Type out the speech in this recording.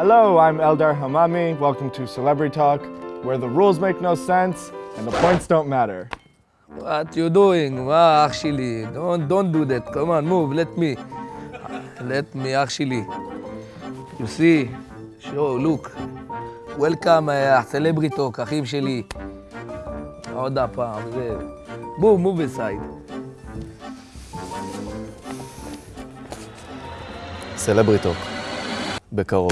Hello, I'm Eldar Hamami. Welcome to Celebrity Talk, where the rules make no sense and the points don't matter. What you doing? Well, actually, don't don't do that. Come on, move. Let me. Let me actually. You see, show, look. Welcome, uh, celebrity talk, אחים שלי. עוד הפעם, זה... move, move aside. סלבריטוק, בקרוב.